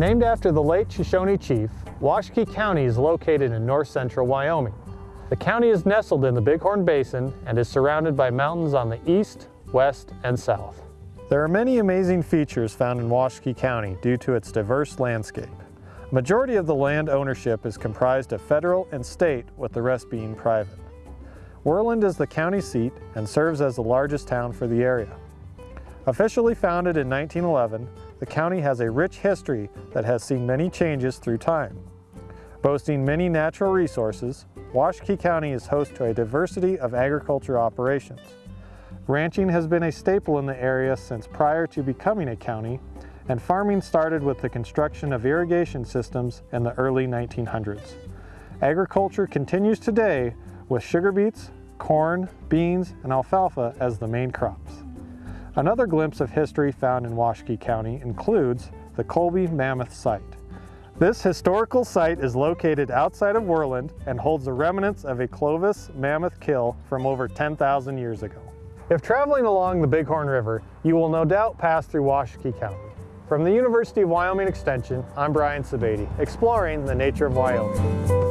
Named after the late Shoshone chief, Washakie County is located in north central Wyoming. The county is nestled in the Bighorn Basin and is surrounded by mountains on the east, west, and south. There are many amazing features found in Washakie County due to its diverse landscape. Majority of the land ownership is comprised of federal and state, with the rest being private. Worland is the county seat and serves as the largest town for the area. Officially founded in 1911, the county has a rich history that has seen many changes through time. Boasting many natural resources, Washakie County is host to a diversity of agriculture operations. Ranching has been a staple in the area since prior to becoming a county, and farming started with the construction of irrigation systems in the early 1900s. Agriculture continues today with sugar beets, corn, beans, and alfalfa as the main crops. Another glimpse of history found in Washakie County includes the Colby Mammoth Site. This historical site is located outside of Worland and holds the remnants of a Clovis mammoth kill from over 10,000 years ago. If traveling along the Bighorn River, you will no doubt pass through Washakie County. From the University of Wyoming Extension, I'm Brian Sebade, exploring the nature of Wyoming.